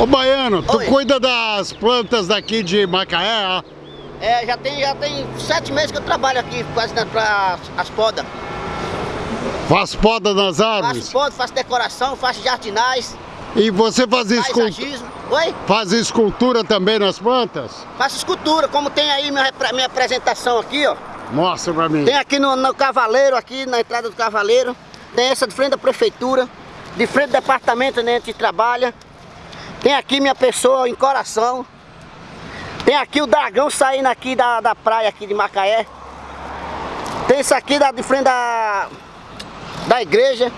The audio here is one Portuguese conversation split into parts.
Ô Baiano, tu Oi. cuida das plantas daqui de Macaé, ó. É, já tem, já tem sete meses que eu trabalho aqui fazendo pra as podas. Faz poda nas Faço árvores. poda, faço decoração, faço jardinagem, E você faz, escul... paisagismo. Oi? faz escultura também nas plantas? Faço escultura, como tem aí minha, minha apresentação aqui, ó. Mostra pra mim. Tem aqui no, no Cavaleiro, aqui na entrada do Cavaleiro. Tem essa de frente da prefeitura. De frente do departamento onde a gente trabalha. Tem aqui minha pessoa em coração. Tem aqui o dragão saindo aqui da, da praia aqui de Macaé. Tem isso aqui da, de frente da, da igreja.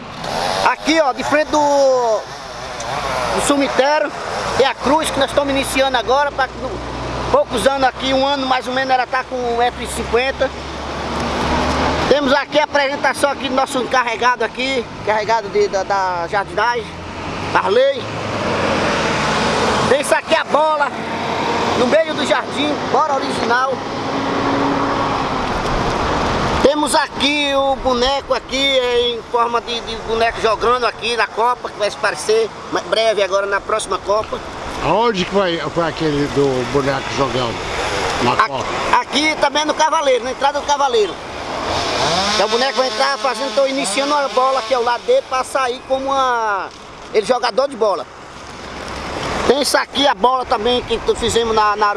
Aqui ó, de frente do, do cemitério. Tem a cruz que nós estamos iniciando agora. Pra, poucos anos aqui, um ano mais ou menos, ela está com 1,50m. Temos aqui a apresentação aqui do nosso encarregado aqui, encarregado de, da, da jardinagem, Arley. A bola, no meio do jardim, bola original. Temos aqui o boneco aqui em forma de, de boneco jogando aqui na Copa, que vai se parecer breve agora na próxima Copa. Aonde que foi, foi aquele do boneco jogando? Na A- Copa? Aqui também no Cavaleiro, na entrada do Cavaleiro. É o boneco vai entrar fazendo, estou iniciando a bola aqui ao lado dele para sair como uma, ele jogador de bola. Tem isso aqui, a bola também que fizemos na, na.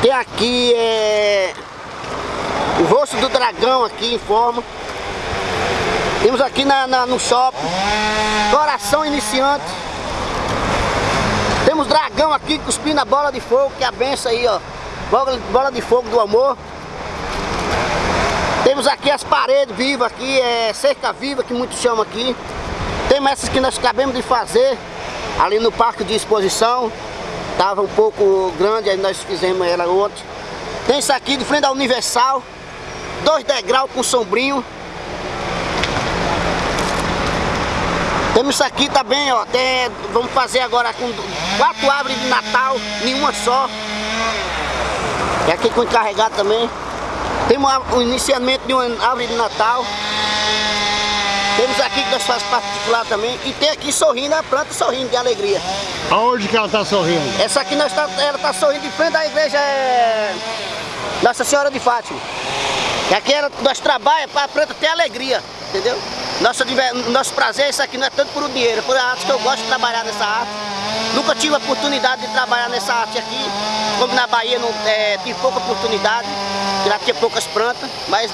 Tem aqui é, o rosto do dragão aqui em forma. Temos aqui na, na- no shopping, coração iniciante. Temos dragão aqui cuspindo a bola de fogo, que é a benção aí, ó. Bola, bola de fogo do amor. Temos aqui as paredes vivas aqui, é cerca viva que muitos chamam aqui. Temos essas que nós acabamos de fazer ali no parque de exposição. Tava um pouco grande, aí nós fizemos ela ontem. Tem isso aqui de frente da Universal. Dois degraus com sombrinho. Temos isso aqui também, ó. Tem, vamos fazer agora com quatro árvores de Natal, nenhuma só. É aqui com encarregado também. Temos o iniciamento de uma árvore de Natal. Temos aqui que nós fazemos particular também. E tem aqui sorrindo, a planta sorrindo de alegria. Aonde que ela tá sorrindo? Essa aqui nós tá, ela está sorrindo de frente da igreja é, Nossa Senhora de Fátima. E aqui ela, nós trabalhamos para a planta ter alegria, entendeu? Nosso, nosso prazer, isso aqui não é tanto por o dinheiro, é por a arte que eu gosto de trabalhar nessa arte. Nunca tive a oportunidade de trabalhar nessa arte aqui, como na Bahia não, é, tive pouca oportunidade, já tinha poucas plantas, mas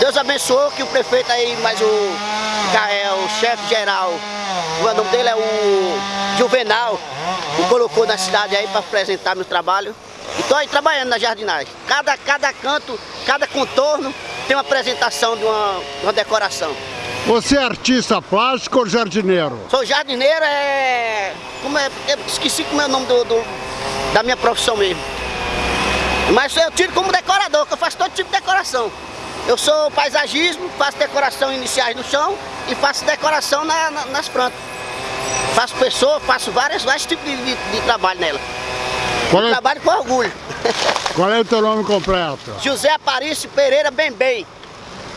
Deus abençoou que o prefeito aí, mais o, é, o chefe geral, o nome dele é o Juvenal, me colocou na cidade aí para apresentar meu trabalho. Estou aí trabalhando na jardinagem. Cada, cada canto, cada contorno tem uma apresentação de uma, de uma decoração. Você é artista plástico ou jardineiro? Sou jardineiro, é. Como é. Eu esqueci como é o nome do, do- da minha profissão mesmo. Mas eu tiro como decorador, que eu faço todo tipo de decoração. Eu sou paisagismo, faço decoração iniciais no chão e faço decoração na- na- nas plantas. Faço pessoa, faço vários, vários tipos de, de- de trabalho nela. É, Trabalho com orgulho. qual é o teu nome completo? José Aparício Pereira Bem Bem.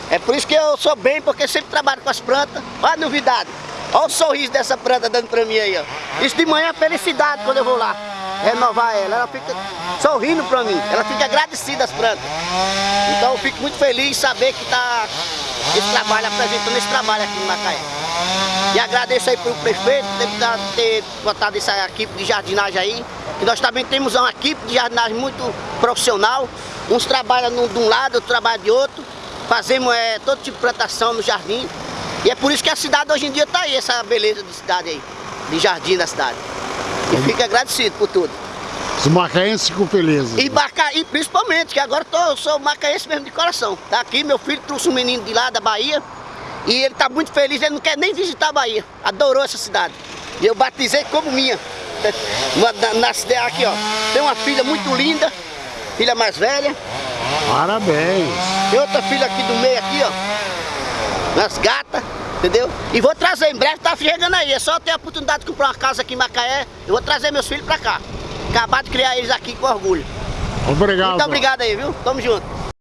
É por isso que eu sou bem, porque sempre trabalho com as plantas. Olha a novidade. Olha o sorriso dessa planta dando pra mim aí, ó. Isso de manhã é felicidade quando eu vou lá renovar ela. Ela fica sorrindo pra mim. Ela fica agradecida às plantas. Então eu fico muito feliz em saber que tá esse trabalho, apresentando esse trabalho aqui no Macaé. E agradeço aí pro prefeito ter, dado- ter botado essa equipe de jardinagem aí. Que nós também temos uma equipe de jardinagem muito profissional. Uns trabalham de um lado, outros trabalham de outro. Fazemos é, todo tipo de plantação no jardim. E é por isso que a cidade hoje em dia está aí, essa beleza de cidade aí, de jardim da cidade. E fico agradecido por tudo. Os macaenses ficam felizes. E, Maca... e principalmente, que agora eu tô, eu sou macaense mesmo de coração. Tá aqui, meu filho trouxe um menino de lá da Bahia. E ele tá muito feliz, ele não quer nem visitar a Bahia. Adorou essa cidade. E eu batizei como minha. Na, na aqui, ó. Tem uma filha muito linda, filha mais velha. Parabéns. Tem outra filha aqui do meio aqui, ó. Nas gatas, entendeu? E vou trazer em breve, tá chegando aí. É só ter a oportunidade de comprar uma casa aqui em Macaé. Eu vou trazer meus filhos pra cá. Acabar de criar eles aqui com orgulho. Obrigado. Muito obrigado aí, viu? Tamo junto.